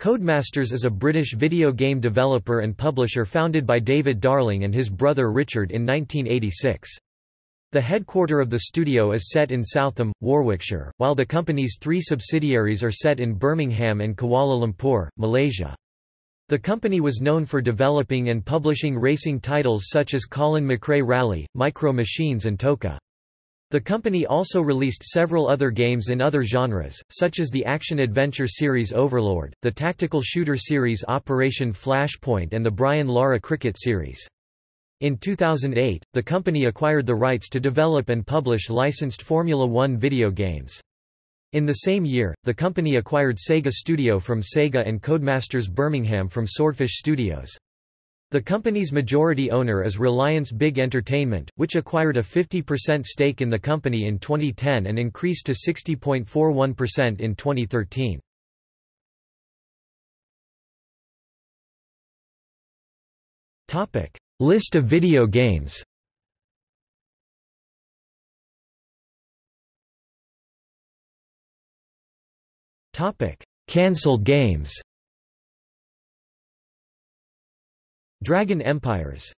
Codemasters is a British video game developer and publisher founded by David Darling and his brother Richard in 1986. The headquarter of the studio is set in Southam, Warwickshire, while the company's three subsidiaries are set in Birmingham and Kuala Lumpur, Malaysia. The company was known for developing and publishing racing titles such as Colin McRae Rally, Micro Machines and TOCA. The company also released several other games in other genres, such as the action-adventure series Overlord, the tactical shooter series Operation Flashpoint and the Brian Lara Cricket series. In 2008, the company acquired the rights to develop and publish licensed Formula One video games. In the same year, the company acquired Sega Studio from Sega and Codemasters Birmingham from Swordfish Studios. The company's majority owner is Reliance Big Entertainment, which acquired a 50% stake in the company in 2010 and increased to 60.41% in 2013. Topic: List of video games. Topic: Cancelled games. Dragon Empires